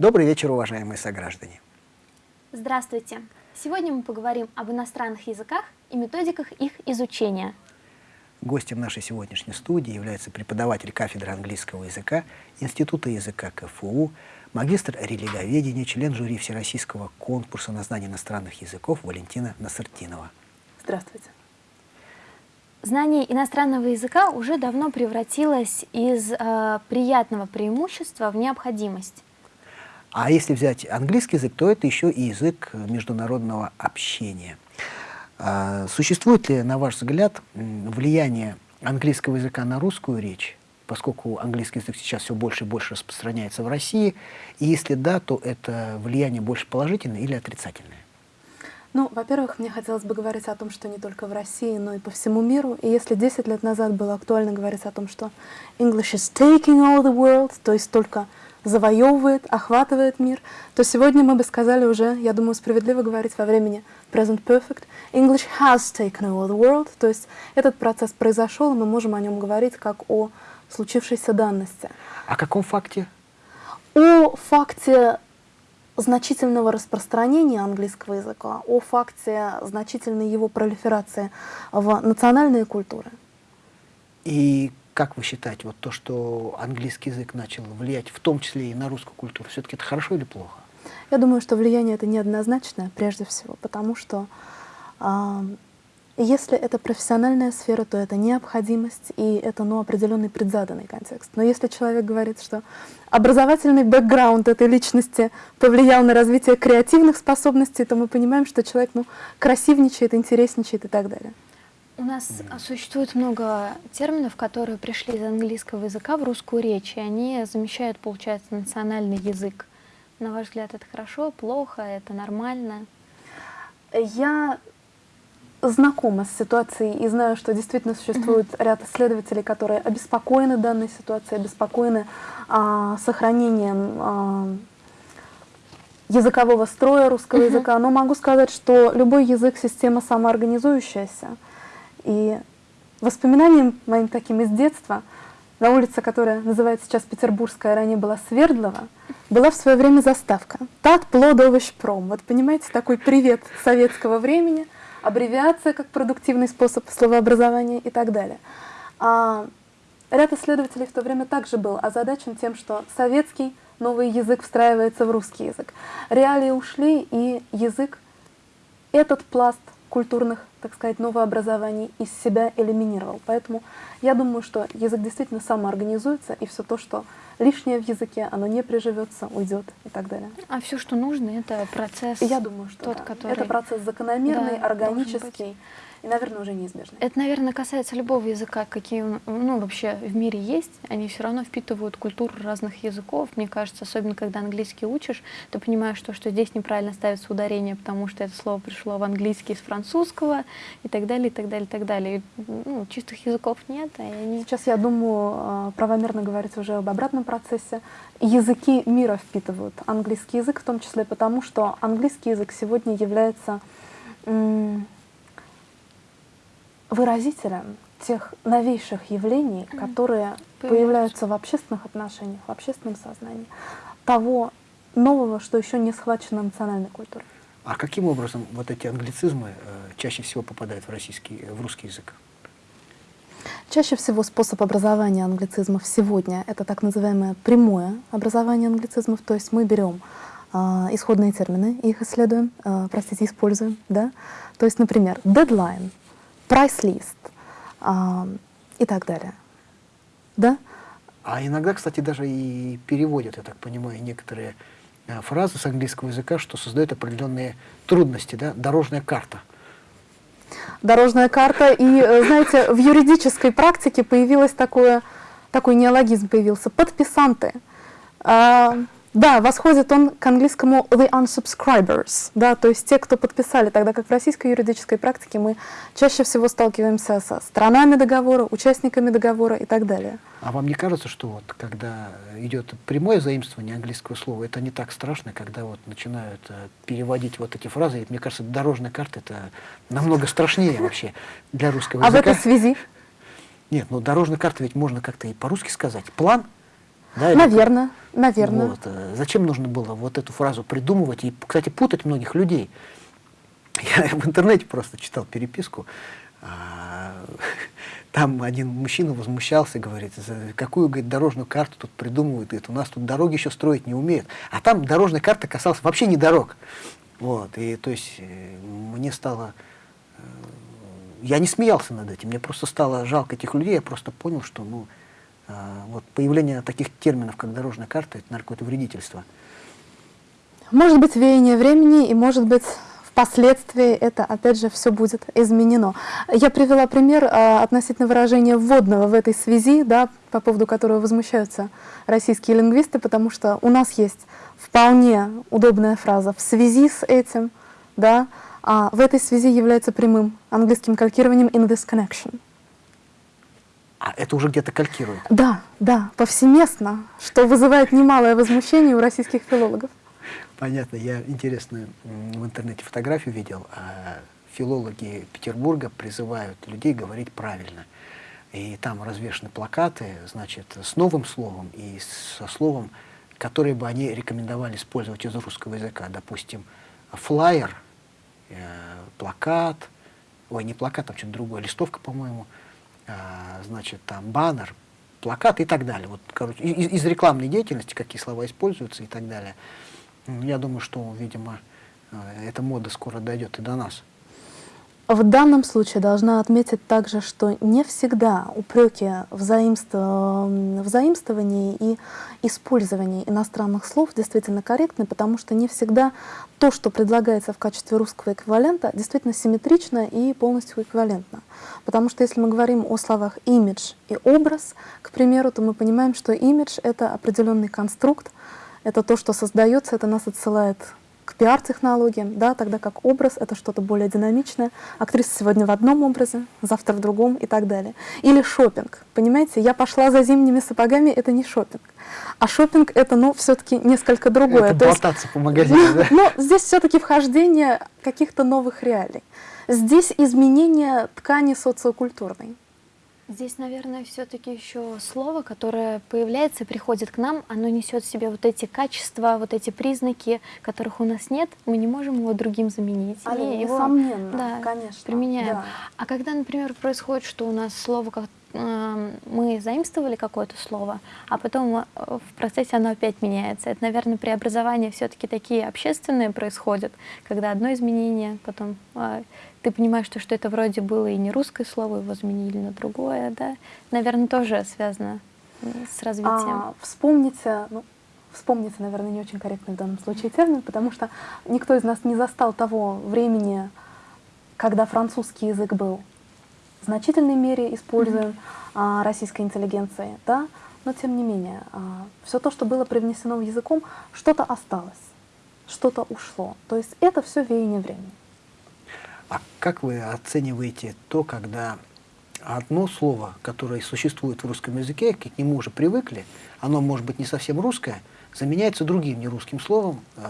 Добрый вечер, уважаемые сограждане. Здравствуйте. Сегодня мы поговорим об иностранных языках и методиках их изучения. Гостем нашей сегодняшней студии является преподаватель кафедры английского языка Института языка КФУ, магистр религоведения, член жюри Всероссийского конкурса на знание иностранных языков Валентина Насартинова. Здравствуйте. Знание иностранного языка уже давно превратилось из э, приятного преимущества в необходимость. А если взять английский язык, то это еще и язык международного общения. А, существует ли, на ваш взгляд, влияние английского языка на русскую речь, поскольку английский язык сейчас все больше и больше распространяется в России, и если да, то это влияние больше положительное или отрицательное? Ну, во-первых, мне хотелось бы говорить о том, что не только в России, но и по всему миру. И если 10 лет назад было актуально говорить о том, что English is taking all the world, то есть только завоевывает, охватывает мир, то сегодня мы бы сказали уже, я думаю, справедливо говорить во времени present perfect, English has taken over the world, то есть этот процесс произошел, и мы можем о нем говорить как о случившейся данности. О каком факте? О факте значительного распространения английского языка, о факте значительной его пролиферации в национальные культуры. И как вы считаете, вот то, что английский язык начал влиять, в том числе и на русскую культуру, все-таки это хорошо или плохо? Я думаю, что влияние это неоднозначное, прежде всего, потому что э, если это профессиональная сфера, то это необходимость, и это ну, определенный предзаданный контекст. Но если человек говорит, что образовательный бэкграунд этой личности повлиял на развитие креативных способностей, то мы понимаем, что человек ну, красивничает, интересничает и так далее. У нас существует много терминов, которые пришли из английского языка в русскую речь, и они замещают, получается, национальный язык. На ваш взгляд, это хорошо, плохо, это нормально? Я знакома с ситуацией и знаю, что действительно существует mm -hmm. ряд исследователей, которые обеспокоены данной ситуацией, обеспокоены а, сохранением а, языкового строя русского mm -hmm. языка. Но могу сказать, что любой язык — система самоорганизующаяся. И воспоминанием моим таким из детства, на улице, которая называется сейчас Петербургская, ранее была Свердлова, была в свое время заставка «Тат плодовощ пром». Вот понимаете, такой привет советского времени, аббревиация как продуктивный способ словообразования и так далее. А ряд исследователей в то время также был озадачен тем, что советский новый язык встраивается в русский язык. Реалии ушли, и язык этот пласт культурных, так сказать, новообразований из себя элиминировал. Поэтому я думаю, что язык действительно самоорганизуется, и все то, что лишнее в языке, оно не приживется, уйдет и так далее. А все, что нужно, это процесс. Я думаю, что тот, да. который... это процесс закономерный, да, органический и, наверное, уже неизбежно. Это, наверное, касается любого языка, какие ну, вообще в мире есть. Они все равно впитывают культуру разных языков. Мне кажется, особенно когда английский учишь, ты понимаешь, что, что здесь неправильно ставится ударение, потому что это слово пришло в английский из французского и так далее, и так далее, и так далее. И, ну, чистых языков нет. И они... Сейчас, я думаю, а, правомерно говорить уже об обратном процессе. Языки мира впитывают английский язык, в том числе потому, что английский язык сегодня является выразителем тех новейших явлений, которые появляются в общественных отношениях, в общественном сознании, того нового, что еще не схвачено национальной культурой. А каким образом вот эти англицизмы э, чаще всего попадают в, российский, в русский язык? Чаще всего способ образования англицизмов сегодня — это так называемое прямое образование англицизмов, то есть мы берем э, исходные термины, их исследуем, э, простите, используем, да? То есть, например, deadline прайс-лист и так далее. Да? А иногда, кстати, даже и переводят, я так понимаю, некоторые а, фразы с английского языка, что создает определенные трудности, да? Дорожная карта. Дорожная карта. И, э, знаете, в юридической практике появилось такое, такой неологизм появился. Подписанты. А, да, восходит он к английскому the unsubscribers, да, то есть те, кто подписали, тогда как в российской юридической практике мы чаще всего сталкиваемся со странами договора, участниками договора и так далее. А вам не кажется, что вот когда идет прямое заимствование английского слова, это не так страшно, когда вот начинают э, переводить вот эти фразы? И, мне кажется, дорожная карта это намного страшнее вообще для русского языка. А в этой связи? Нет, ну дорожная карта ведь можно как-то и по-русски сказать. План Да, или Наверное, наверное. Вот. э, Зачем нужно было вот эту фразу придумывать и, кстати, путать многих людей? Я в интернете просто читал переписку. а, Там один мужчина возмущался, говорит, «За какую говорит, дорожную карту тут придумывают, говорит, у нас тут дороги еще строить не умеют. А там дорожная карта касалась вообще не дорог. Вот, и то есть э, мне стало э, я не смеялся над этим, мне просто стало жалко этих людей, я просто понял, что ну, вот появление таких терминов, как дорожная карта, это, наверное, вредительство. Может быть, веяние времени, и может быть, впоследствии это, опять же, все будет изменено. Я привела пример а, относительно выражения вводного в этой связи, да, по поводу которого возмущаются российские лингвисты, потому что у нас есть вполне удобная фраза «в связи с этим», да, а в этой связи является прямым английским калькированием «in this connection». А это уже где-то калькирует. Да, да, повсеместно, что вызывает немалое возмущение у российских филологов. Понятно, я интересную в интернете фотографию видел. а, Филологи Петербурга призывают людей говорить правильно. И там развешаны плакаты, значит, с новым словом и со словом, которое бы они рекомендовали использовать из русского языка. Допустим, флайер, э, плакат, ой, не плакат, там что-то другое, листовка, по-моему, а, значит, там баннер, плакат и так далее. Вот, короче, из, из рекламной деятельности, какие слова используются и так далее. М, Я думаю, что, видимо, э, эта мода скоро дойдет и до нас. В данном случае должна отметить также, что не всегда упреки в, заимство- заимствовании и использовании иностранных слов действительно корректны, потому что не всегда то, что предлагается в качестве русского эквивалента, действительно симметрично и полностью эквивалентно. Потому что если мы говорим о словах имидж и образ, к примеру, то мы понимаем, что имидж — это определенный конструкт, это то, что создается, это нас отсылает к пиар-технологиям, да, тогда как образ — это что-то более динамичное. Актриса сегодня в одном образе, завтра в другом и так далее. Или шопинг. Понимаете, я пошла за зимними сапогами — это не шопинг. А шопинг — это, ну, все-таки несколько другое. Это То есть- болтаться по магазину, да? но здесь все-таки вхождение каких-то новых реалий. Здесь изменение ткани социокультурной. Здесь, наверное, все-таки еще слово, которое появляется приходит к нам, оно несет в себе вот эти качества, вот эти признаки, которых у нас нет, мы не можем его другим заменить. И его, несомненно, да, конечно, применяем. да. А когда, например, происходит, что у нас слово, как, мы заимствовали какое-то слово, а потом э, в процессе оно опять меняется. Это, наверное, преобразования все-таки такие общественные происходят, когда одно изменение, потом э, ты понимаешь, что, что это вроде было и не русское слово, его заменили на другое, да? Наверное, тоже связано с развитием. А, вспомните, ну, вспомните, наверное, не очень корректный в данном случае термин, потому что никто из нас не застал того времени, когда французский язык был в значительной мере используем а, российской интеллигенцией, да, но тем не менее, все то, что было привнесено в языком, что-то осталось, что-то ушло. То есть это все веяние времени. А как вы оцениваете то, когда одно слово, которое существует в русском языке, к нему уже привыкли, оно может быть не совсем русское, заменяется другим нерусским словом, э,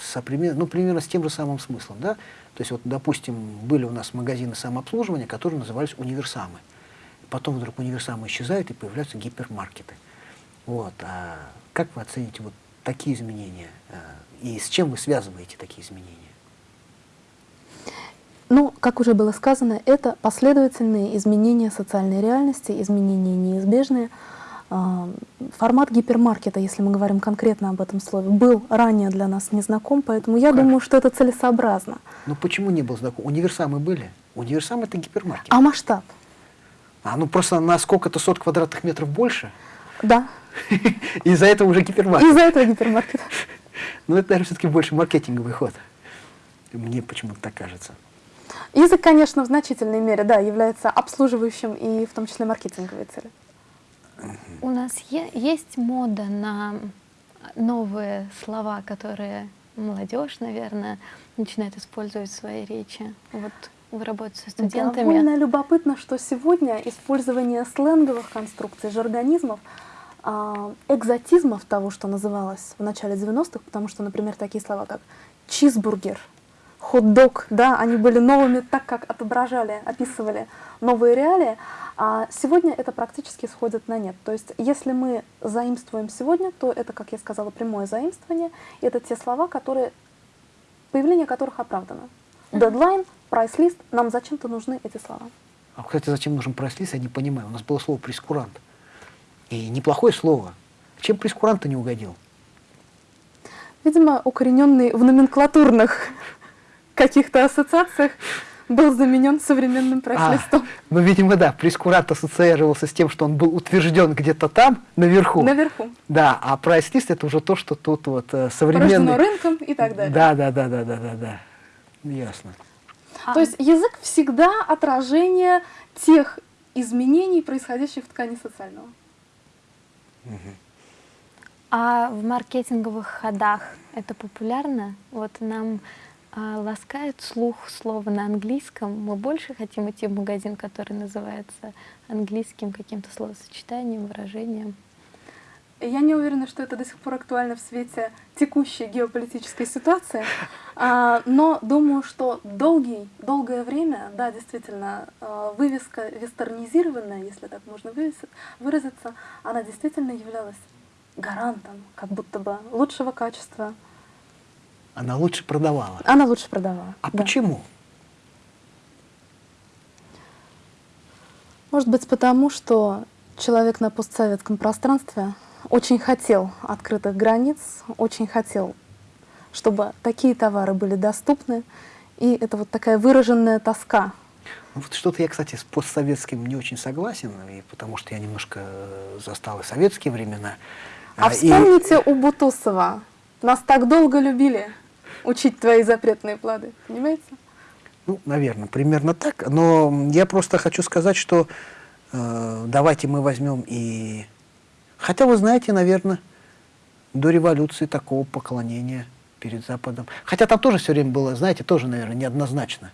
со пример- ну, примерно с тем же самым смыслом. Да? То есть, вот, допустим, были у нас магазины самообслуживания, которые назывались универсамы. Потом вдруг универсамы исчезают и появляются гипермаркеты. Вот. А как вы оцените вот такие изменения? э, И с чем вы связываете такие изменения? Ну, как уже было сказано, это последовательные изменения социальной реальности, изменения неизбежные. А, Формат гипермаркета, если мы говорим конкретно об этом слове, был ранее для нас незнаком, поэтому я Как? думаю, что это целесообразно. Ну почему не был знаком? Универсамы были? Универсам это гипермаркет. А масштаб? А ну просто на сколько-то сот квадратных метров больше, Да, из-за этого уже гипермаркет. из-за этого гипермаркет. Но это, наверное, все-таки больше маркетинговый ход. Мне почему-то так кажется. Язык, конечно, в значительной мере, да, является обслуживающим и в том числе маркетинговой цели. У нас есть мода на новые слова, которые молодежь, наверное, начинает использовать в своей речи. Вот вы работаете со студентами. Довольно любопытно, что сегодня использование сленговых конструкций, жаргонизмов, а, экзотизмов того, что называлось в начале 90-х, потому что, например, такие слова, как чизбургер, хот-дог, да, они были новыми так, как отображали, описывали новые реалии, А сегодня это практически сходит на нет. То есть если мы заимствуем сегодня, то это, как я сказала, прямое заимствование. И это те слова, которые, появление которых оправдано. Дедлайн, прайс-лист, нам зачем-то нужны эти слова. А, кстати, зачем нужен прайс-лист, я не понимаю. У нас было слово прескурант. И неплохое слово. Чем прескурант не угодил? Видимо, укорененный в номенклатурных каких-то ассоциациях был заменен современным прайс-листом. А, ну, видимо, да, прескурант ассоциировался с тем, что он был утвержден где-то там, наверху. Наверху. Да, а прайс-лист это уже то, что тут вот э, современный... Порождено рынком и так далее. Да, да, да, да, да, да, да. Ясно. То есть язык всегда отражение тех изменений, происходящих в ткани социального. А в маркетинговых ходах это популярно? Вот нам а, ласкает слух слово на английском. Мы больше хотим идти в магазин, который называется английским каким-то словосочетанием, выражением. Я не уверена, что это до сих пор актуально в свете текущей геополитической ситуации, а, но думаю, что долгий, долгое время, да, действительно, а, вывеска вестернизированная, если так можно выразиться, она действительно являлась гарантом, как будто бы лучшего качества. Она лучше продавала. Она лучше продавала. А да. почему? Может быть, потому что человек на постсоветском пространстве очень хотел открытых границ, очень хотел, чтобы такие товары были доступны. И это вот такая выраженная тоска. Ну, вот что-то я, кстати, с постсоветским не очень согласен, и потому что я немножко застал и советские времена. А, а вспомните и... у Бутусова. Нас так долго любили учить твои запретные плоды, понимаете? Ну, наверное, примерно так. Но я просто хочу сказать, что э, давайте мы возьмем и Хотя, вы знаете, наверное, до революции такого поклонения перед Западом. Хотя там тоже все время было, знаете, тоже, наверное, неоднозначно.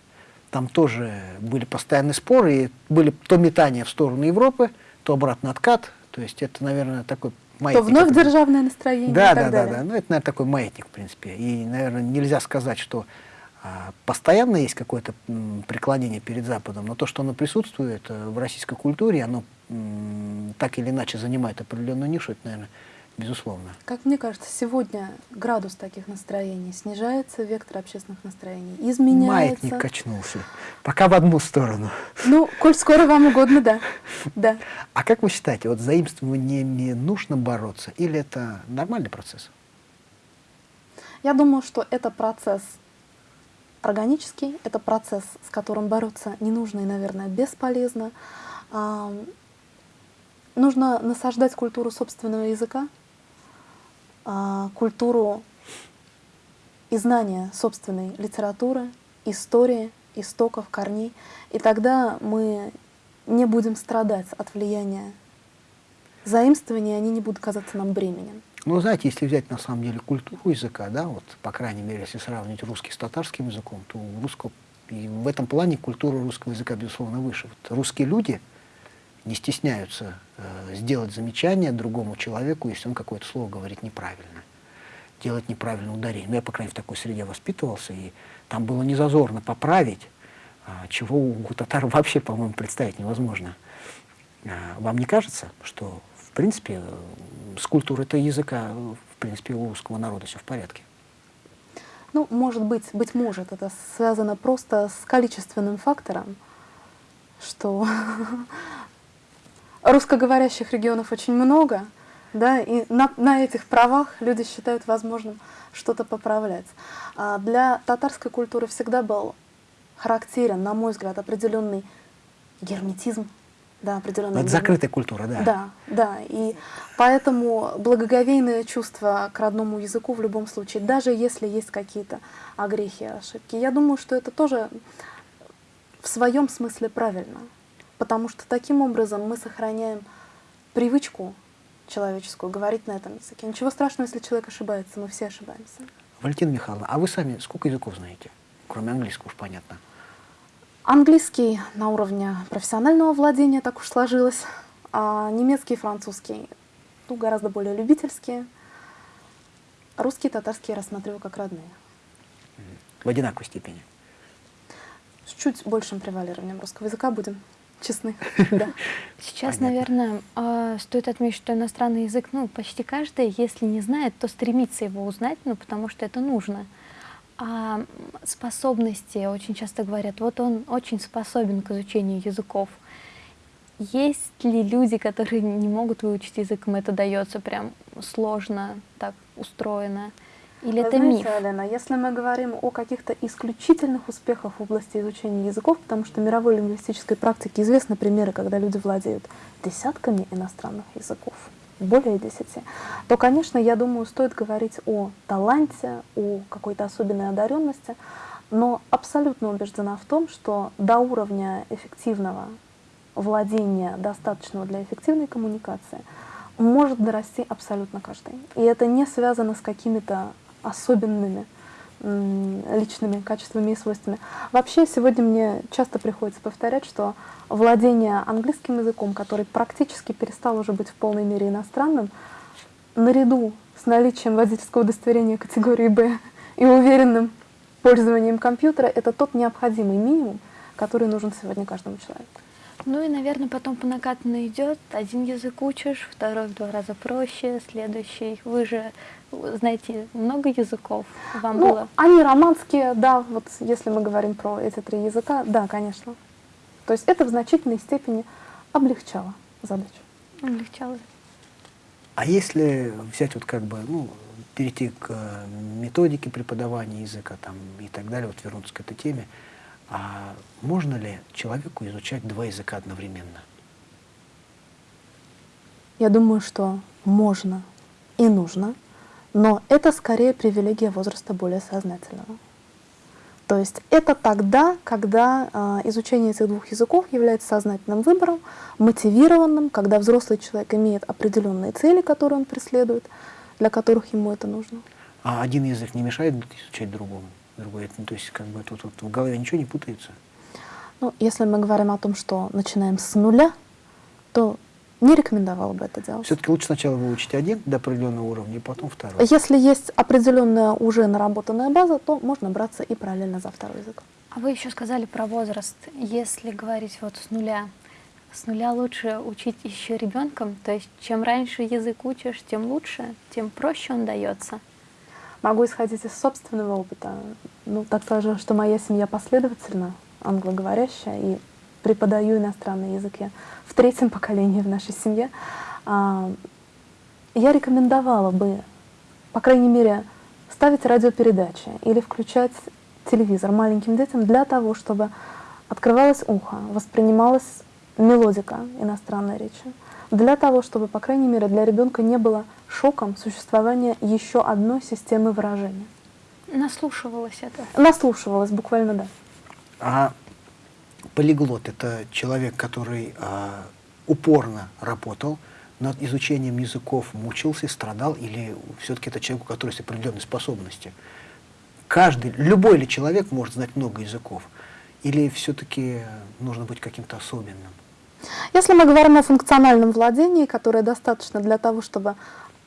Там тоже были постоянные споры, и были то метания в сторону Европы, то обратно откат. То есть это, наверное, такой маятник. То вновь который... державное настроение да, и так да, далее. Да, да, ну это, наверное, такой маятник, в принципе. И, наверное, нельзя сказать, что а, постоянно есть какое-то преклонение перед Западом, но то, что оно присутствует э, в российской культуре, оно так или иначе занимает определенную нишу, это, наверное, безусловно. Как мне кажется, сегодня градус таких настроений снижается, вектор общественных настроений изменяется. Маятник качнулся. Пока в одну сторону. Ну, коль скоро вам угодно, да. да. А как вы считаете, вот заимствованиями нужно бороться или это нормальный процесс? Я думаю, что это процесс органический, это процесс, с которым бороться не нужно и, наверное, бесполезно. Нужно насаждать культуру собственного языка, культуру и знания собственной литературы, истории, истоков, корней. И тогда мы не будем страдать от влияния заимствования, они не будут казаться нам бременем. Ну, знаете, если взять на самом деле культуру языка, да, вот, по крайней мере, если сравнить русский с татарским языком, то у русского, и в этом плане культура русского языка, безусловно, выше. Вот русские люди — не стесняются э, сделать замечание другому человеку, если он какое-то слово говорит неправильно, делать неправильное ударение. Ну, я, по крайней мере, в такой среде воспитывался, и там было незазорно поправить, э, чего у татар вообще, по-моему, представить невозможно. Э, вам не кажется, что, в принципе, с культурой этого языка, в принципе, у русского народа все в порядке? Ну, может быть, быть может, это связано просто с количественным фактором, что русскоговорящих регионов очень много, да, и на, на этих правах люди считают возможным что-то поправлять. А для татарской культуры всегда был характерен, на мой взгляд, определенный герметизм, да, определенный. Это закрытая культура, да. Да, да, и поэтому благоговейное чувство к родному языку в любом случае, даже если есть какие-то огрехи, ошибки, я думаю, что это тоже в своем смысле правильно потому что таким образом мы сохраняем привычку человеческую говорить на этом языке. Ничего страшного, если человек ошибается, мы все ошибаемся. Валентина Михайловна, а вы сами сколько языков знаете? Кроме английского уж понятно. Английский на уровне профессионального владения, так уж сложилось. А немецкий и французский ну, гораздо более любительские. Русский и татарский я рассматриваю как родные. В одинаковой степени? С чуть большим превалированием русского языка будем честны. Да. Сейчас, Понятно. наверное, а, стоит отметить, что иностранный язык, ну, почти каждый, если не знает, то стремится его узнать, ну, потому что это нужно. А способности, очень часто говорят, вот он очень способен к изучению языков. Есть ли люди, которые не могут выучить язык, им это дается прям сложно, так устроено? Или Вы это знаете, миф? Алена, если мы говорим о каких-то исключительных успехах в области изучения языков, потому что в мировой лингвистической практике известны примеры, когда люди владеют десятками иностранных языков, более десяти, то, конечно, я думаю, стоит говорить о таланте, о какой-то особенной одаренности, но абсолютно убеждена в том, что до уровня эффективного владения, достаточного для эффективной коммуникации, может дорасти абсолютно каждый. И это не связано с какими-то особенными личными качествами и свойствами. Вообще, сегодня мне часто приходится повторять, что владение английским языком, который практически перестал уже быть в полной мере иностранным, наряду с наличием водительского удостоверения категории «Б» и уверенным пользованием компьютера, это тот необходимый минимум, который нужен сегодня каждому человеку. Ну и, наверное, потом по накатанной идет. Один язык учишь, второй в два раза проще, следующий. Вы же знаете много языков. Вам Ну, было они романские, да, вот если мы говорим про эти три языка, да, конечно. То есть это в значительной степени облегчало задачу. облегчало? А если взять вот как бы, ну, перейти к э, методике преподавания языка там и так далее, вот вернуться к этой теме, а можно ли человеку изучать два языка одновременно? Я думаю, что можно и нужно, но это скорее привилегия возраста более сознательного. То есть это тогда, когда э, изучение этих двух языков является сознательным выбором, мотивированным, когда взрослый человек имеет определенные цели, которые он преследует, для которых ему это нужно. А один язык не мешает изучать другому? Другой, то есть как бы тут вот в голове ничего не путается? Ну, если мы говорим о том, что начинаем с нуля, то не рекомендовала бы это делать. Все-таки лучше сначала выучить один до определенного уровня, и потом второй. Если есть определенная уже наработанная база, то можно браться и параллельно за второй язык. А вы еще сказали про возраст. Если говорить вот с нуля, с нуля лучше учить еще ребенком, то есть чем раньше язык учишь, тем лучше, тем проще он дается. Могу исходить из собственного опыта. Ну, так скажу, что моя семья последовательно англоговорящая, и преподаю иностранные языки в третьем поколении в нашей семье. А, Я рекомендовала бы, по крайней мере, ставить радиопередачи или включать телевизор маленьким детям для того, чтобы открывалось ухо, воспринималась мелодика иностранной речи, для того, чтобы, по крайней мере, для ребенка не было шоком существование еще одной системы выражения. Наслушивалась это. Наслушивалась буквально, да. А полиглот — это человек, который а, упорно работал над изучением языков, мучился, страдал, или все-таки это человек, у которого есть определенные способности? Каждый, любой ли человек может знать много языков? Или все-таки нужно быть каким-то особенным? Если мы говорим о функциональном владении, которое достаточно для того, чтобы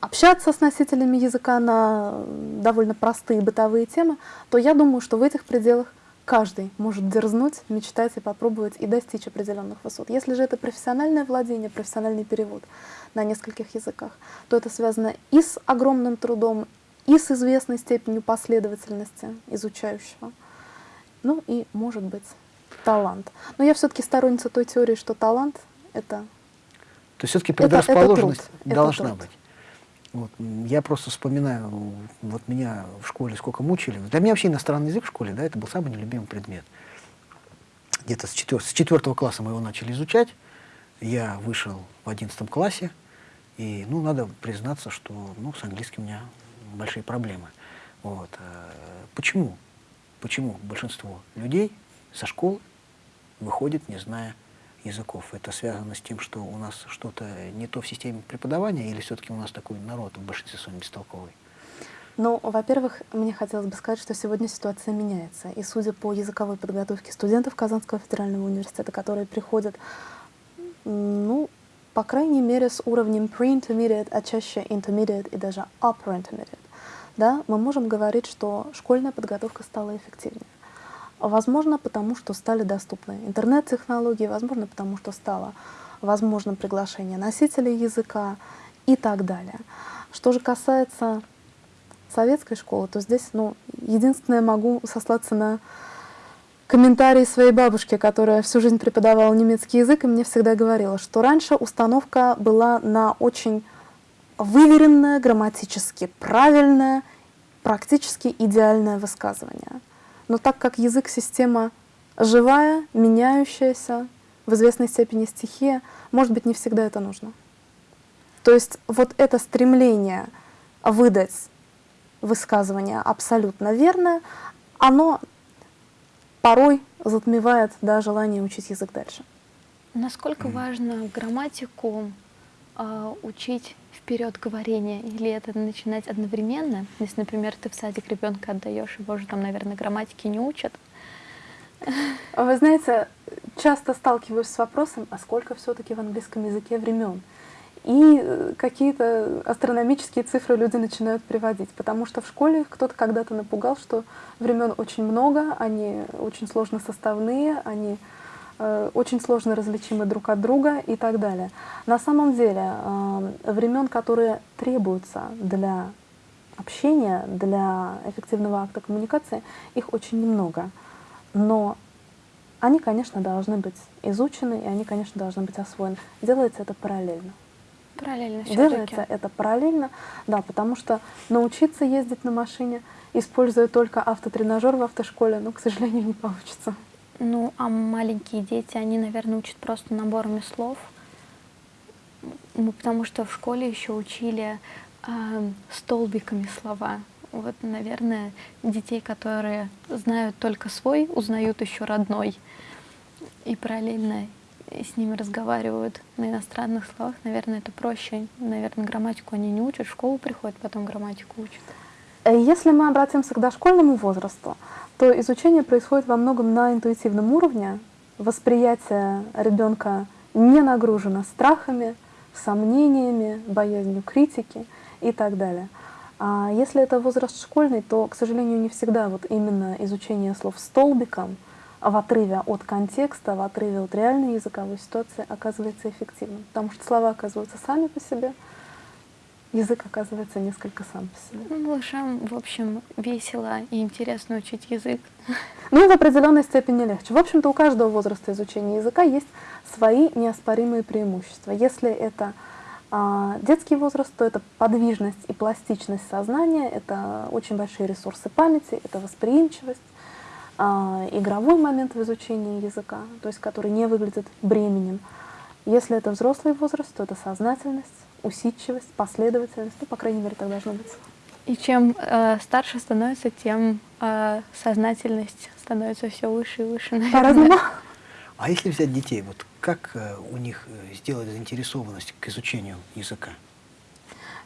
общаться с носителями языка на довольно простые бытовые темы, то я думаю, что в этих пределах каждый может дерзнуть, мечтать и попробовать и достичь определенных высот. Если же это профессиональное владение, профессиональный перевод на нескольких языках, то это связано и с огромным трудом, и с известной степенью последовательности изучающего. Ну и, может быть, талант. Но я все-таки сторонница той теории, что талант — это То есть все-таки Это- это предрасположенность труд, это должна труд. быть. Вот. Я просто вспоминаю, вот меня в школе сколько мучили. Для меня вообще иностранный язык в школе, да, это был самый нелюбимый предмет. Где-то с, четвер- с четвертого класса мы его начали изучать. Я вышел в одиннадцатом классе, и, ну, надо признаться, что, ну, с английским у меня большие проблемы. Вот. э, Почему? Почему большинство людей со школы выходит, не зная языков. Это связано с тем, что у нас что-то не то в системе преподавания, или все-таки у нас такой народ в большинстве своем бестолковый? Ну, во-первых, мне хотелось бы сказать, что сегодня ситуация меняется. И судя по языковой подготовке студентов Казанского федерального университета, которые приходят, ну, по крайней мере, с уровнем pre-intermediate, а чаще intermediate и даже upper intermediate, да, мы можем говорить, что школьная подготовка стала эффективнее. Возможно, потому что стали доступны интернет-технологии, возможно, потому что стало возможно приглашение носителей языка и так далее. Что же касается советской школы, то здесь, ну, единственное, могу сослаться на комментарии своей бабушки, которая всю жизнь преподавала немецкий язык, и мне всегда говорила, что раньше установка была на очень выверенное, грамматически правильное, практически идеальное высказывание. Но так как язык — система живая, меняющаяся, в известной степени стихия, может быть, не всегда это нужно. То есть вот это стремление выдать высказывание абсолютно верное, оно порой затмевает да, желание учить язык дальше. Насколько важно грамматику э, учить вперед говорения, или это начинать одновременно? Если, например, ты в садик ребенка отдаешь, его же там, наверное, грамматики не учат. Вы знаете, часто сталкиваюсь с вопросом, а сколько все-таки в английском языке времен? И э, какие-то астрономические цифры люди начинают приводить, потому что в школе кто-то когда-то напугал, что времен очень много, они очень сложно составные, они очень сложно различимы друг от друга и так далее. На самом деле э, времен, которые требуются для общения, для эффективного акта коммуникации, их очень немного. Но они, конечно, должны быть изучены, и они, конечно, должны быть освоены. Делается это параллельно. Параллельно Делается это параллельно, да, потому что научиться ездить на машине, используя только автотренажер в автошколе, ну, к сожалению, не получится. Ну, а маленькие дети, они, наверное, учат просто наборами слов, Мы потому что в школе еще учили э, столбиками слова. Вот, наверное, детей, которые знают только свой, узнают еще родной. И параллельно с ними разговаривают на иностранных словах, наверное, это проще. Наверное, грамматику они не учат, в школу приходят, потом грамматику учат. Э, если мы обратимся к дошкольному возрасту, то изучение происходит во многом на интуитивном уровне. Восприятие ребенка не нагружено страхами, сомнениями, боязнью критики и так далее. А если это возраст школьный, то, к сожалению, не всегда вот именно изучение слов столбиком — в отрыве от контекста, в отрыве от реальной языковой ситуации оказывается эффективным. Потому что слова оказываются сами по себе, язык оказывается несколько сам по себе. Ну, малышам, в общем, весело и интересно учить язык. Ну, в определенной степени легче. В общем-то, у каждого возраста изучения языка есть свои неоспоримые преимущества. Если это а, детский возраст, то это подвижность и пластичность сознания, это очень большие ресурсы памяти, это восприимчивость, а, игровой момент в изучении языка, то есть который не выглядит бременем. Если это взрослый возраст, то это сознательность, усидчивость, последовательность, ну, по крайней мере, так должно быть. И чем э, старше становится, тем э, сознательность становится все выше и выше, По-разному. А если взять детей, вот как э, у них э, сделать заинтересованность к изучению языка?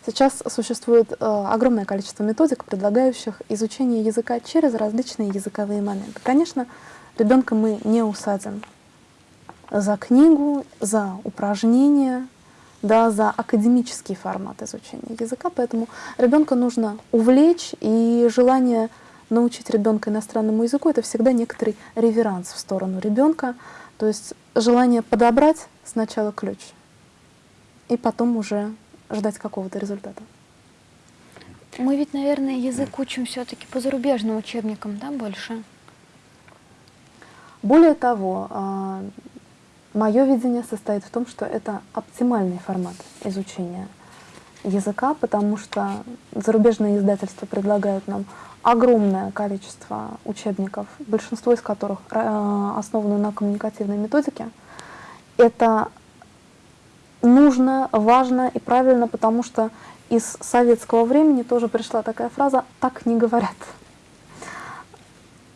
Сейчас существует э, огромное количество методик, предлагающих изучение языка через различные языковые моменты. Конечно, ребенка мы не усадим за книгу, за упражнения, да, за академический формат изучения языка, поэтому ребенка нужно увлечь, и желание научить ребенка иностранному языку — это всегда некоторый реверанс в сторону ребенка, то есть желание подобрать сначала ключ, и потом уже ждать какого-то результата. Мы ведь, наверное, язык учим все-таки по зарубежным учебникам, да, больше? Более того, а, мое видение состоит в том, что это оптимальный формат изучения языка, потому что зарубежные издательства предлагают нам огромное количество учебников, большинство из которых а, основаны на коммуникативной методике. Это нужно, важно и правильно, потому что из советского времени тоже пришла такая фраза «так не говорят».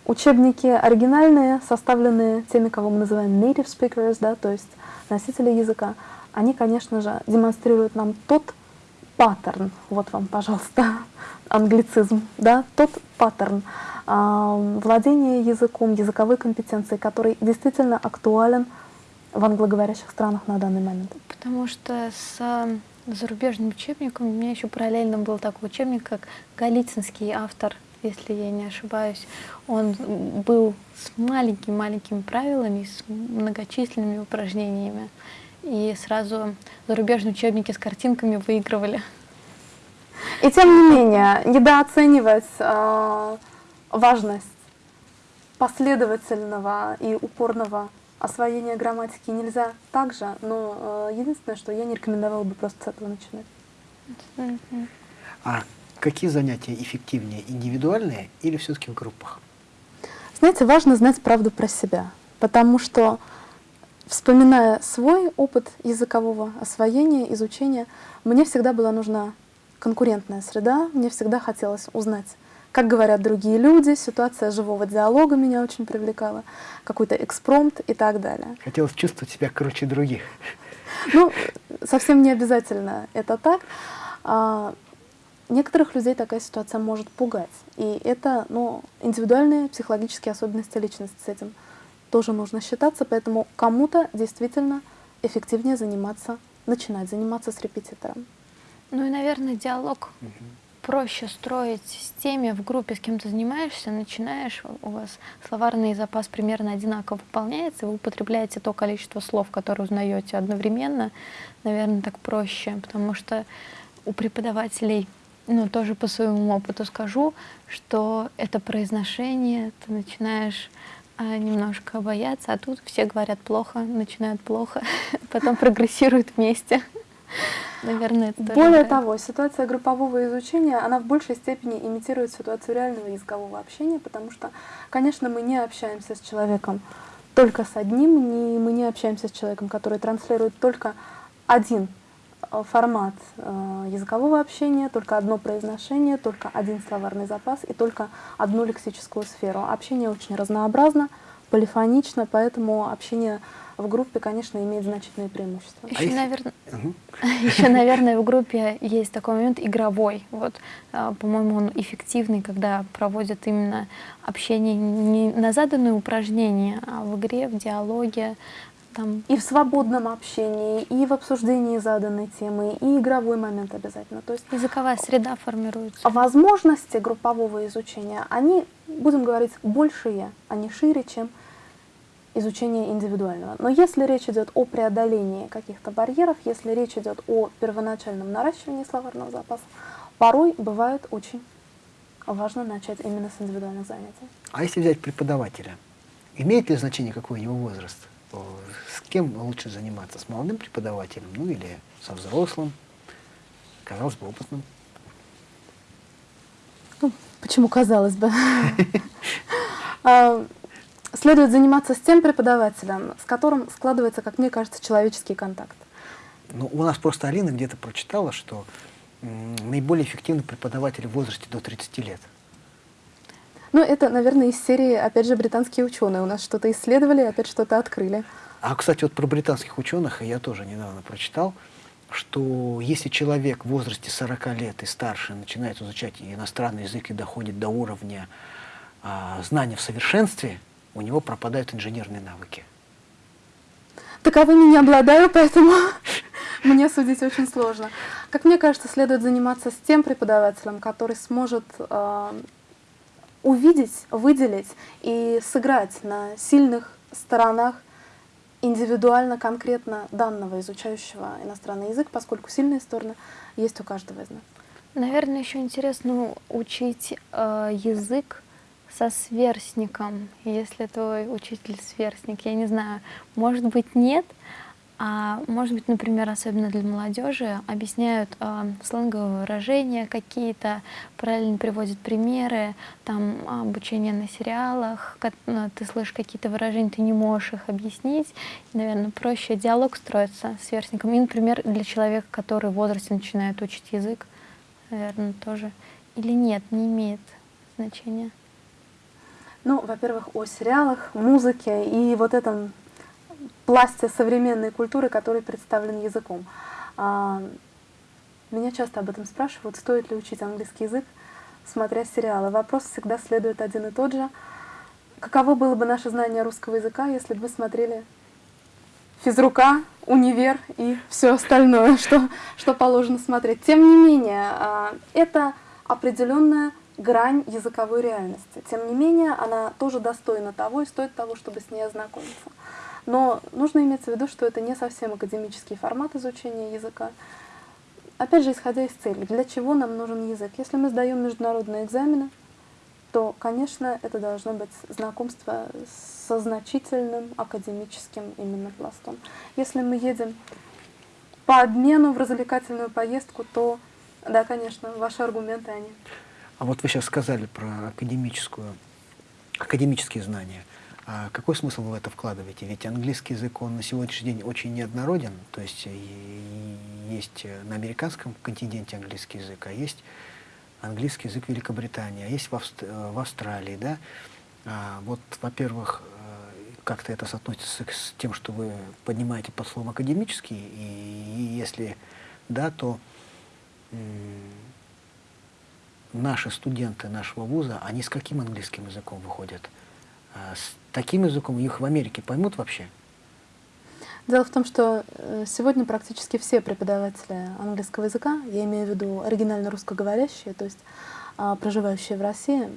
Учебники оригинальные, составленные теми, кого мы называем native speakers, да, то есть носители языка, они, конечно же, демонстрируют нам тот паттерн, вот вам, пожалуйста, англицизм, да, тот паттерн э, владения языком, языковой компетенции, который действительно актуален в англоговорящих странах на данный момент. Потому что с зарубежным учебником у меня еще параллельно был такой учебник, как Голицынский автор если я не ошибаюсь, он был с маленькими-маленькими правилами, с многочисленными упражнениями. И сразу зарубежные учебники с картинками выигрывали. И тем не менее, недооценивать э, важность последовательного и упорного освоения грамматики нельзя также, но э, единственное, что я не рекомендовала бы просто с этого начинать. А какие занятия эффективнее, индивидуальные или все-таки в группах? Знаете, важно знать правду про себя, потому что, вспоминая свой опыт языкового освоения, изучения, мне всегда была нужна конкурентная среда, мне всегда хотелось узнать, как говорят другие люди, ситуация живого диалога меня очень привлекала, какой-то экспромт и так далее. Хотелось чувствовать себя круче других. Ну, совсем не обязательно это так. Некоторых людей такая ситуация может пугать. И это ну, индивидуальные психологические особенности личности с этим тоже нужно считаться, поэтому кому-то действительно эффективнее заниматься, начинать заниматься с репетитором. Ну и, наверное, диалог угу. проще строить с теми в группе, с кем ты занимаешься, начинаешь, у вас словарный запас примерно одинаково выполняется, вы употребляете то количество слов, которые узнаете одновременно, наверное, так проще, потому что у преподавателей, ну, тоже по своему опыту скажу, что это произношение, ты начинаешь а, немножко бояться, а тут все говорят плохо, начинают плохо, потом прогрессируют вместе. Наверное, это Более того, ситуация группового изучения, она в большей степени имитирует ситуацию реального языкового общения, потому что, конечно, мы не общаемся с человеком только с одним, не, мы не общаемся с человеком, который транслирует только один формат э, языкового общения, только одно произношение, только один словарный запас и только одну лексическую сферу. Общение очень разнообразно, полифонично, поэтому общение в группе, конечно, имеет значительные преимущества. Еще, а наверное, угу. еще, наверное, в группе есть такой момент игровой. Вот, а, по-моему, он эффективный, когда проводят именно общение не на заданные упражнения, а в игре, в диалоге. Там... И в свободном общении, и в обсуждении заданной темы, и игровой момент обязательно. То есть языковая среда формируется. Возможности группового изучения, они, будем говорить, большие, они шире, чем изучения индивидуального. Но если речь идет о преодолении каких-то барьеров, если речь идет о первоначальном наращивании словарного запаса, порой бывает очень важно начать именно с индивидуальных занятий. А если взять преподавателя, имеет ли значение какой у него возраст? Кем лучше заниматься? С молодым преподавателем, ну или со взрослым, казалось бы, опытным? Ну, почему казалось бы? А, следует заниматься с тем преподавателем, с которым складывается, как мне кажется, человеческий контакт. Ну, у нас просто Алина где-то прочитала, что наиболее эффективный преподаватель в возрасте до 30 лет. Ну, это, наверное, из серии, опять же, британские ученые. У нас что-то исследовали, опять что-то открыли. А, кстати, вот про британских ученых я тоже недавно прочитал, что если человек в возрасте 40 лет и старше начинает изучать иностранный язык и доходит до уровня а, знания в совершенстве, у него пропадают инженерные навыки. Таковыми не обладаю, поэтому мне судить очень сложно. Как мне кажется, следует заниматься с тем преподавателем, который сможет э, увидеть, выделить и сыграть на сильных сторонах индивидуально, конкретно данного изучающего иностранный язык, поскольку сильные стороны есть у каждого из нас. Наверное, еще интересно учить э, язык со сверстником, если твой учитель сверстник, я не знаю, может быть нет, а может быть, например, особенно для молодежи, объясняют э, сленговые выражения какие-то, правильно приводят примеры, там обучение на сериалах, как, ну, ты слышишь какие-то выражения, ты не можешь их объяснить, и, наверное, проще диалог строится с сверстником. И, например, для человека, который в возрасте начинает учить язык, наверное, тоже. Или нет, не имеет значения. Ну, во-первых, о сериалах, музыке и вот этом пласте современной культуры, который представлен языком. А, меня часто об этом спрашивают, стоит ли учить английский язык, смотря сериалы. Вопрос всегда следует один и тот же. Каково было бы наше знание русского языка, если бы мы смотрели физрука, универ и все остальное, что, что положено смотреть. Тем не менее, а, это определенная грань языковой реальности. Тем не менее, она тоже достойна того и стоит того, чтобы с ней ознакомиться. Но нужно иметь в виду, что это не совсем академический формат изучения языка. Опять же, исходя из цели, для чего нам нужен язык? Если мы сдаем международные экзамены, то, конечно, это должно быть знакомство со значительным академическим именно пластом. Если мы едем по обмену в развлекательную поездку, то, да, конечно, ваши аргументы, они... А вот вы сейчас сказали про академическую, академические знания. А какой смысл вы в это вкладываете? Ведь английский язык, он на сегодняшний день очень неоднороден. То есть есть на американском континенте английский язык, а есть английский язык Великобритании, а есть в, Авст в Австралии. Да? А, вот, во-первых, э, как-то это соотносится с тем, что вы поднимаете под словом академический, и, и если да, то наши студенты нашего вуза, они с каким английским языком выходят? А с таким языком их в Америке поймут вообще? Дело в том, что э, сегодня практически все преподаватели английского языка, я имею в виду оригинально русскоговорящие, то есть а, проживающие в России,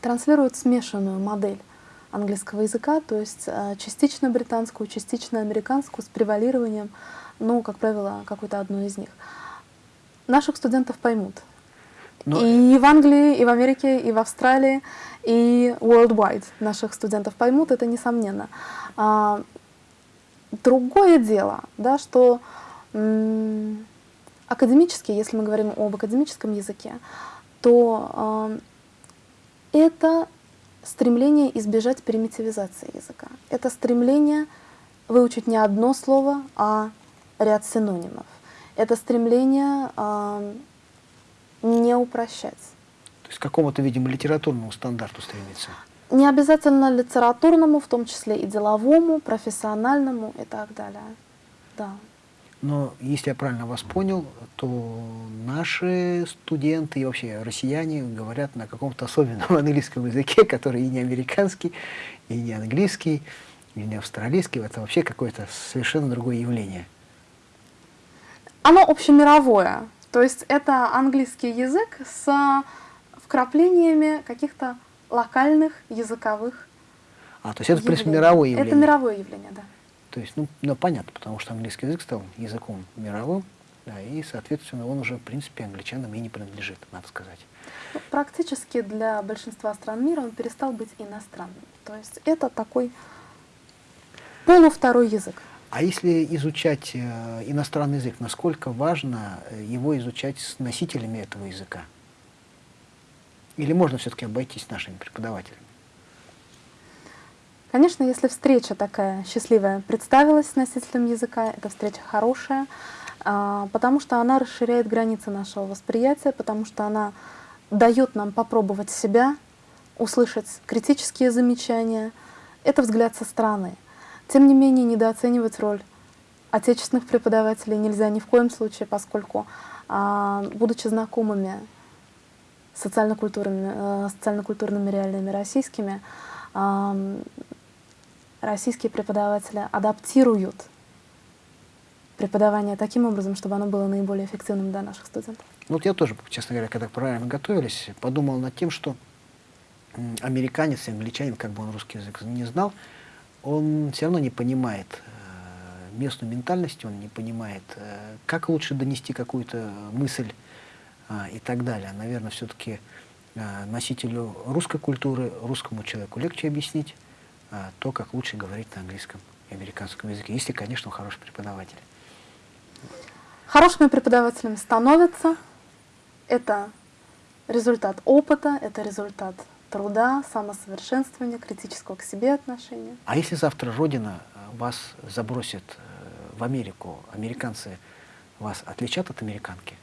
транслируют смешанную модель английского языка, то есть а, частично британскую, частично американскую, с превалированием, ну, как правило, какую-то одну из них. Наших студентов поймут, но... И в Англии, и в Америке, и в Австралии, и worldwide наших студентов поймут, это несомненно. А, другое дело, да, что академически, если мы говорим об академическом языке, то а, это стремление избежать примитивизации языка. Это стремление выучить не одно слово, а ряд синонимов. Это стремление а, не упрощать. То есть к какому-то, видимо, литературному стандарту стремиться? Не обязательно литературному, в том числе и деловому, профессиональному и так далее. Да. Но если я правильно вас понял, то наши студенты и вообще россияне говорят на каком-то особенном английском языке, который и не американский, и не английский, и не австралийский. Это вообще какое-то совершенно другое явление. Оно общемировое. То есть это английский язык с вкраплениями каких-то локальных языковых А, то есть это, в принципе, мировое явление? Это мировое явление, да. То есть, ну, ну, понятно, потому что английский язык стал языком мировым, да, и, соответственно, он уже, в принципе, англичанам и не принадлежит, надо сказать. Ну, практически для большинства стран мира он перестал быть иностранным. То есть это такой полувторой язык. А если изучать э, иностранный язык, насколько важно э, его изучать с носителями этого языка? Или можно все-таки обойтись нашими преподавателями? Конечно, если встреча такая счастливая представилась с носителем языка, эта встреча хорошая, а, потому что она расширяет границы нашего восприятия, потому что она дает нам попробовать себя, услышать критические замечания. Это взгляд со стороны. Тем не менее, недооценивать роль отечественных преподавателей нельзя ни в коем случае, поскольку, а, будучи знакомыми с социально-культурными, э, социально-культурными реальными российскими, российские преподаватели адаптируют преподавание таким образом, чтобы оно было наиболее эффективным для наших студентов. Вот я тоже, честно говоря, когда правильно готовились, подумал над тем, что американец и англичанин, как бы он русский язык не знал, он все равно не понимает э, местную ментальность, он не понимает, э, как лучше донести какую-то мысль э, и так далее. Наверное, все-таки носителю русской культуры, русскому человеку легче объяснить то, как лучше говорить на английском и американском языке, если, конечно, он хороший преподаватель. Хорошими преподавателями становятся. Это результат опыта, это результат труда, самосовершенствования, критического к себе отношения. А если завтра Родина э, вас забросит э, в Америку, американцы вас отличат от американки?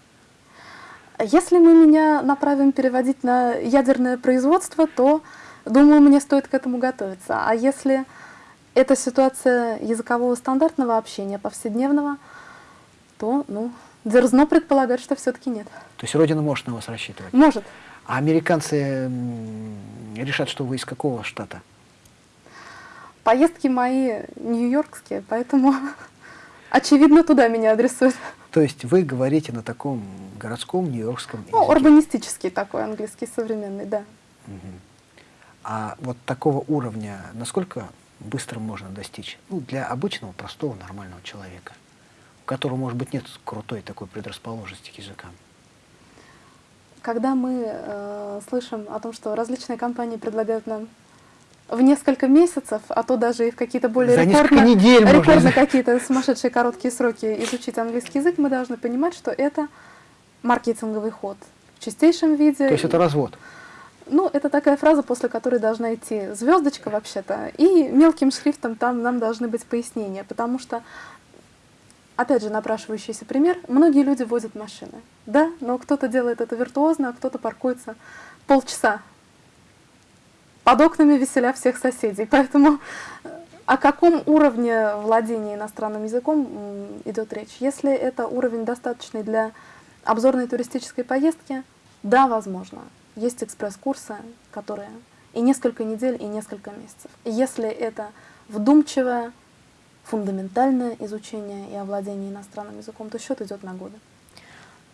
Если мы меня направим переводить на ядерное производство, то, думаю, мне стоит к этому готовиться. А если это ситуация языкового стандартного общения, повседневного, то, ну, дерзно предполагать, что все-таки нет. То есть Родина может на вас рассчитывать? Может. А американцы решат, что вы из какого штата? Поездки мои нью-йоркские, поэтому, очевидно, туда меня адресуют. То есть вы говорите на таком городском нью-йоркском Ну, языке. урбанистический такой английский современный, да. Мгм. А вот такого уровня насколько быстро можно достичь? Ну, для обычного, простого, нормального человека, у которого, может быть, нет крутой такой предрасположенности к языкам. Когда мы э, слышим о том, что различные компании предлагают нам в несколько месяцев, а то даже и в какие-то более За рекордно, недель рекордно какие-то сумасшедшие короткие сроки изучить английский язык, мы должны понимать, что это маркетинговый ход в чистейшем виде. То есть это развод. Ну, это такая фраза, после которой должна идти звездочка вообще-то, и мелким шрифтом там нам должны быть пояснения, потому что, опять же, напрашивающийся пример, многие люди возят машины, да, но кто-то делает это виртуозно, а кто-то паркуется полчаса под окнами веселя всех соседей, поэтому о каком уровне владения иностранным языком идет речь? Если это уровень достаточный для обзорной туристической поездки, да, возможно. Есть экспресс-курсы, которые и несколько недель, и несколько месяцев. Если это вдумчивое, фундаментальное изучение и овладение иностранным языком, то счет идет на годы.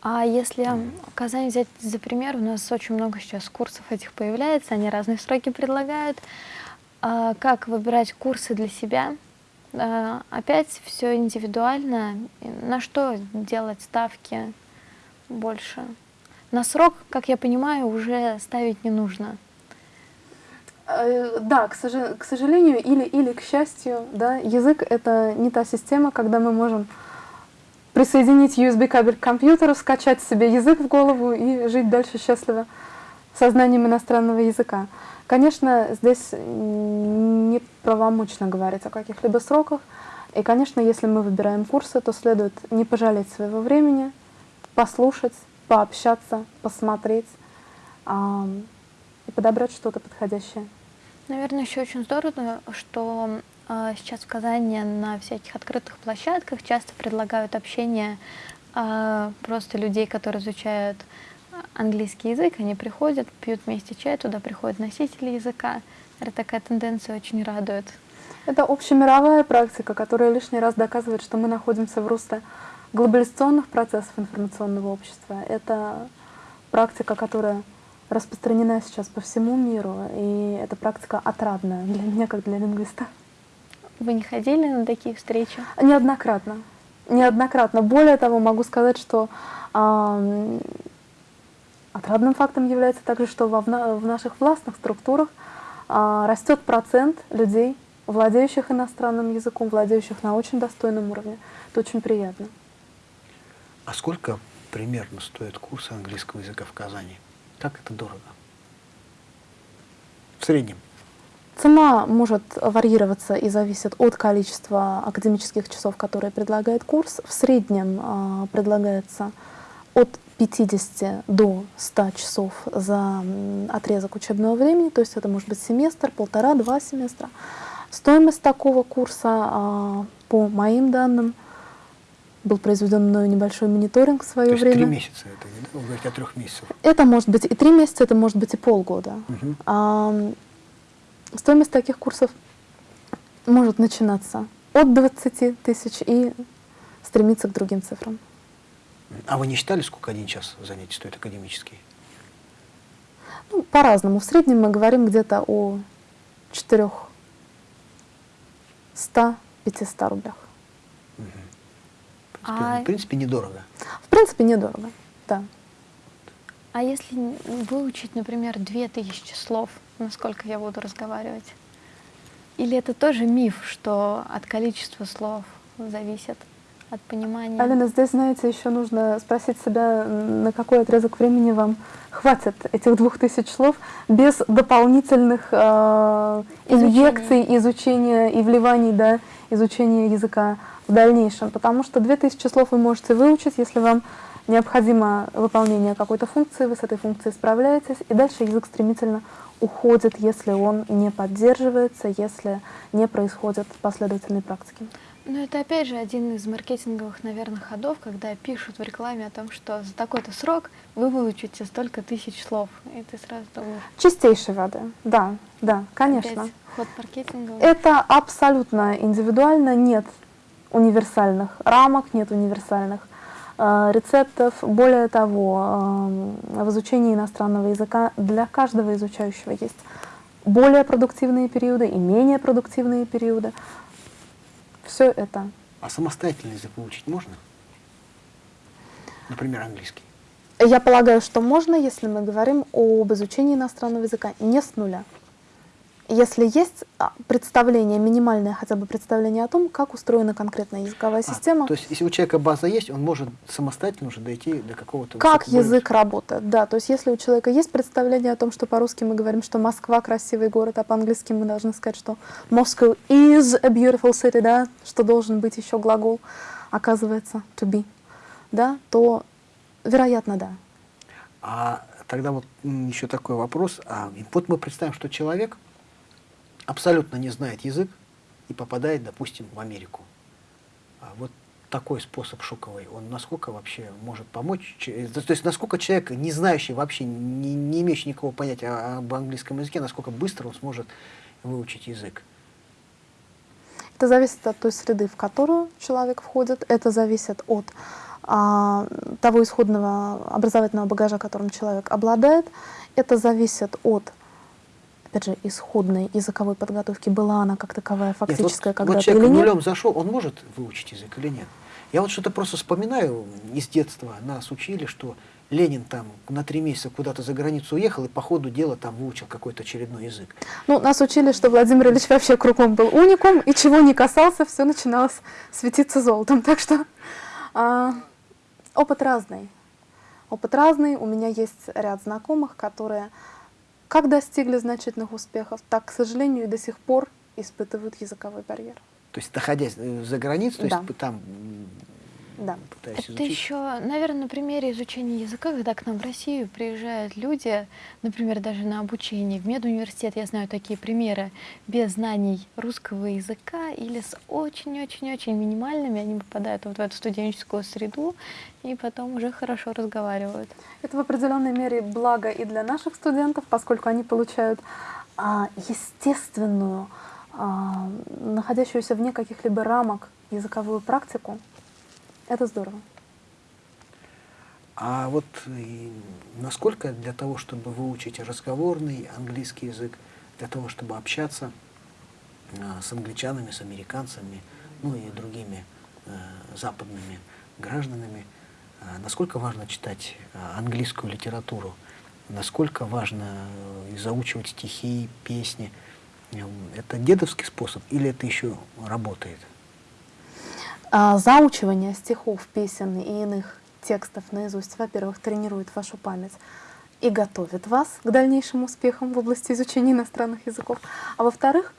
А если Казань взять за пример, у нас очень много сейчас курсов этих появляется, они разные сроки предлагают. А как выбирать курсы для себя? А, Опять все индивидуально. На что делать ставки больше? На срок, как я понимаю, уже ставить не нужно. Э, Да, к, сожа- к сожалению или, или к счастью, да, язык — это не та система, когда мы можем присоединить USB-кабель к компьютеру, скачать себе язык в голову и жить дальше счастливо со знанием иностранного языка. Конечно, здесь м, не правомочно говорить о каких-либо сроках. И, конечно, если мы выбираем курсы, то следует не пожалеть своего времени, послушать, пообщаться, посмотреть подобрать что-то подходящее. Наверное, еще очень здорово, что а, сейчас в Казани на всяких открытых площадках часто предлагают общение а, просто людей, которые изучают английский язык. Они приходят, пьют вместе чай, туда приходят носители языка. Это такая тенденция очень радует. Это общемировая практика, которая лишний раз доказывает, что мы находимся в русле глобализационных процессов информационного общества. Это практика, которая распространена сейчас по всему миру, и эта практика отрадная для меня, как для лингвиста. Вы не ходили на такие встречи? Неоднократно. Неоднократно. Более того, могу сказать, что ам, отрадным фактом является также, что во, в наших властных структурах а, растет процент людей, владеющих иностранным языком, владеющих на очень достойном уровне. Это очень приятно. А сколько примерно стоят курсы английского языка в Казани? Как это дорого? В среднем. Цена может варьироваться и зависит от количества академических часов, которые предлагает курс. В среднем а, предлагается от 50 до 100 часов за отрезок учебного времени, то есть это может быть семестр, полтора-два семестра. Стоимость такого курса, а, по моим данным, был произведен мною небольшой мониторинг в То свое есть три время. месяца это, да? Вы говорите о трех месяцах. Это может быть и три месяца, это может быть и полгода. Мгм. Ам, Стоимость таких курсов может начинаться от 20 тысяч и стремиться к другим цифрам. А вы не считали, сколько один час занятий стоит академический? Ну, по-разному. В среднем мы говорим где-то о 400-500 рублях. В принципе, А- в принципе, недорого. В принципе, недорого. Да. А если выучить, например, 2000 слов, насколько я буду разговаривать? Или это тоже миф, что от количества слов зависит, от понимания? Алина, здесь, знаете, еще нужно спросить себя, на какой отрезок времени вам хватит этих двух тысяч слов без дополнительных э, инъекций, изучения и вливаний, да, изучения языка в дальнейшем. Потому что две тысячи слов вы можете выучить, если вам необходимо выполнение какой-то функции, вы с этой функцией справляетесь, и дальше язык стремительно уходит, если он не поддерживается, если не происходит последовательной практики. Ну, это опять же один из маркетинговых, наверное, ходов, когда пишут в рекламе о том, что за такой-то срок вы выучите столько тысяч слов. И ты сразу думаешь, Чистейшей воды, да, да, конечно. опять ход маркетинговый. Это абсолютно индивидуально, нет универсальных рамок, нет универсальных э, рецептов. Более того, э, в изучении иностранного языка для каждого изучающего есть более продуктивные периоды и менее продуктивные периоды. Все это. А самостоятельно язык выучить можно? Например, английский. Я полагаю, что можно, если мы говорим об изучении иностранного языка не с нуля. Если есть а, представление, минимальное хотя бы представление о том, как устроена конкретная языковая А, система, то есть, если у человека база есть, он может самостоятельно уже дойти до какого-то... как язык работает. Да, то есть если у человека есть представление о том, что по-русски мы говорим, что Москва красивый город, а по-английски мы должны сказать, что Moscow is a beautiful city, да, что должен быть еще глагол, оказывается, to be, да, то, вероятно, да. А тогда вот еще такой вопрос. А, вот мы представим, что человек абсолютно не знает язык и попадает, допустим, в Америку. А вот такой способ шоковый, он насколько вообще может помочь? Че- То есть насколько человек, не знающий вообще, не, не имеющий никакого понятия об английском языке, насколько быстро он сможет выучить язык? Это зависит от той среды, в которую человек входит, это зависит от а, того исходного образовательного багажа, которым человек обладает, это зависит от, опять же, исходной языковой подготовки, была она как таковая фактическая вот, вот когда-то человек или нет. нулем зашел, он может выучить язык или нет? Я вот что-то просто вспоминаю из детства, нас учили, что Ленин там на три месяца куда-то за границу уехал и по ходу дела там выучил какой-то очередной язык. Ну, нас учили, что Владимир Ильич вообще кругом был уникум, и чего не касался, все начиналось светиться золотом. Так что а, опыт разный. Опыт разный. У меня есть ряд знакомых, которые как достигли значительных успехов, так, к сожалению, и до сих пор испытывают языковой барьер. То есть, находясь э, за границей, то Да. есть там Да. Это изучить. еще, наверное, на примере изучения языка, когда к нам в Россию приезжают люди, например, даже на обучение в медуниверситет, я знаю такие примеры, без знаний русского языка или с очень-очень-очень минимальными, они попадают вот в эту студенческую среду и потом уже хорошо разговаривают. Это в определенной мере благо и для наших студентов, поскольку они получают а, естественную, а, находящуюся вне каких-либо рамок языковую практику. Это здорово. А вот и насколько для того, чтобы выучить разговорный английский язык, для того, чтобы общаться а, с англичанами, с американцами, ну и другими э, западными гражданами, насколько важно читать английскую литературу, насколько важно э, заучивать стихи, песни. Это дедовский способ или это еще работает? А, заучивание стихов, песен и иных текстов наизусть, во-первых, тренирует вашу память и готовит вас к дальнейшим успехам в области изучения иностранных языков. А во-вторых,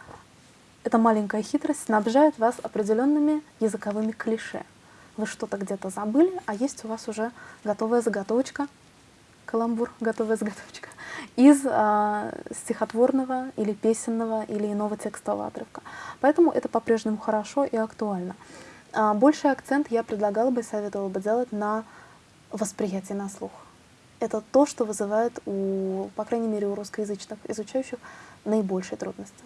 эта маленькая хитрость снабжает вас определенными языковыми клише. Вы что-то где-то забыли, а есть у вас уже готовая заготовочка, каламбур, готовая заготовочка, из а, стихотворного или песенного или иного текстового отрывка. Поэтому это по-прежнему хорошо и актуально. А, Больший акцент я предлагала бы и советовала бы делать на восприятие на слух. Это то, что вызывает у, по крайней мере, у русскоязычных изучающих наибольшие трудности.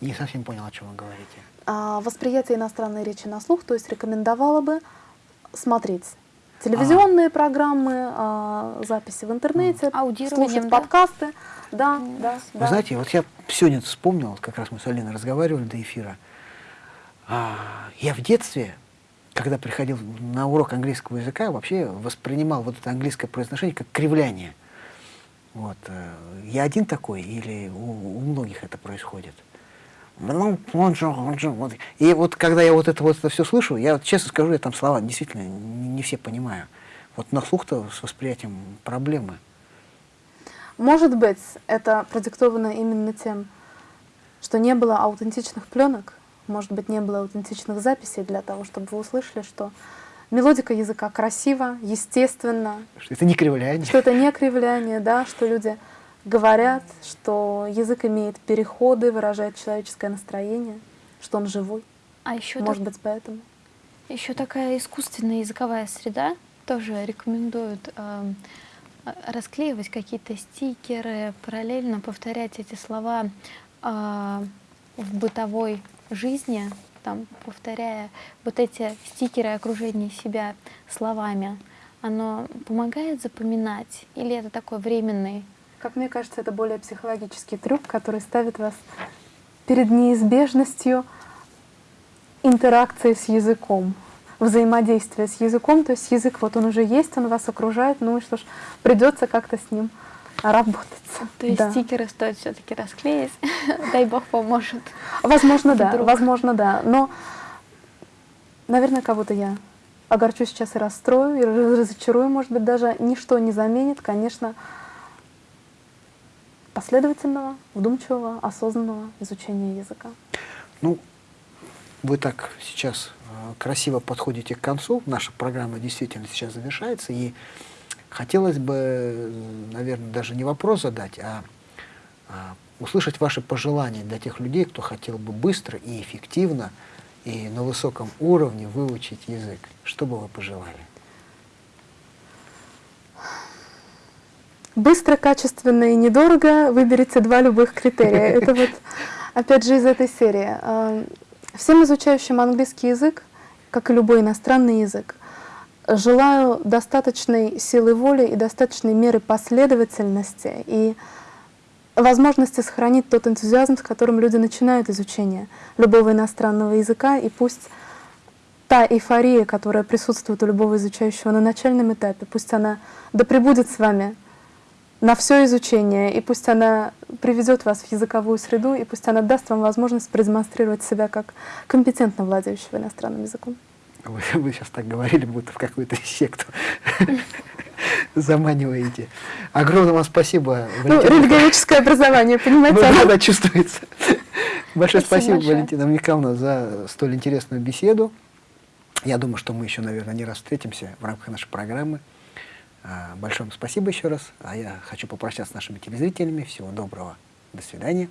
Не совсем понял, о чем вы говорите. А, восприятие иностранной речи на слух, то есть рекомендовала бы смотреть телевизионные программы, а, записи в интернете, слушать да? подкасты. Да, да, Вы да. знаете, вот я сегодня вспомнил, как раз мы с Алиной разговаривали до эфира. А, я в детстве, когда приходил на урок английского языка, вообще воспринимал вот это английское произношение как кривляние. Вот. э, Я один такой или у, у многих это происходит? Ну. И вот когда я вот это вот это все слышу, я вот честно скажу, я там слова действительно не, не все понимаю. Вот на слух-то с восприятием проблемы. Может быть, это продиктовано именно тем, что не было аутентичных пленок, может быть, не было аутентичных записей для того, чтобы вы услышали, что мелодика языка красива, естественна, Что это не кривляние. что это не кривляние, да, что люди говорят, что язык имеет переходы, выражает человеческое настроение, что он живой. А еще Может быть, поэтому. Еще такая искусственная языковая среда тоже рекомендуют э, расклеивать какие-то стикеры, параллельно повторять эти слова э, в бытовой жизни, там, повторяя вот эти стикеры окружения себя словами, оно помогает запоминать или это такой временный? Как мне кажется, это более психологический трюк, который ставит вас перед неизбежностью интеракции с языком, взаимодействия с языком. То есть язык вот он уже есть, он вас окружает, ну и что ж, придется как-то с ним работать. То есть да. стикеры стоит все-таки расклеить, дай бог поможет. Возможно, да, Вдруг. возможно, да. Но, наверное, кого-то я огорчу сейчас и расстрою, и разочарую, может быть, даже ничто не заменит, конечно, последовательного, вдумчивого, осознанного изучения языка. Ну, вы так сейчас э, красиво подходите к концу. Наша программа действительно сейчас завершается. И хотелось бы, наверное, даже не вопрос задать, а, а услышать ваши пожелания для тех людей, кто хотел бы быстро и эффективно и на высоком уровне выучить язык. Что бы вы пожелали? Быстро, качественно и недорого выберите два любых критерия. Это вот, опять же, из этой серии. А, Всем изучающим английский язык, как и любой иностранный язык, желаю достаточной силы воли и достаточной меры последовательности и возможности сохранить тот энтузиазм, с которым люди начинают изучение любого иностранного языка, и пусть та эйфория, которая присутствует у любого изучающего на начальном этапе, пусть она да пребудет с вами на все изучение, и пусть она приведет вас в языковую среду, и пусть она даст вам возможность продемонстрировать себя как компетентно владеющего иностранным языком. Вы, вы сейчас так говорили, будто в какую-то секту заманиваете. Огромное вам спасибо. Ну, религиоведческое образование, понимаете? Ну, да, да, чувствуется. Большое Спасибо спасибо. Валентина Михайловна, за столь интересную беседу. Я думаю, что мы еще, наверное, не раз встретимся в рамках нашей программы. А, Большое вам спасибо еще раз. А я хочу попрощаться с нашими телезрителями. Всего доброго. До свидания.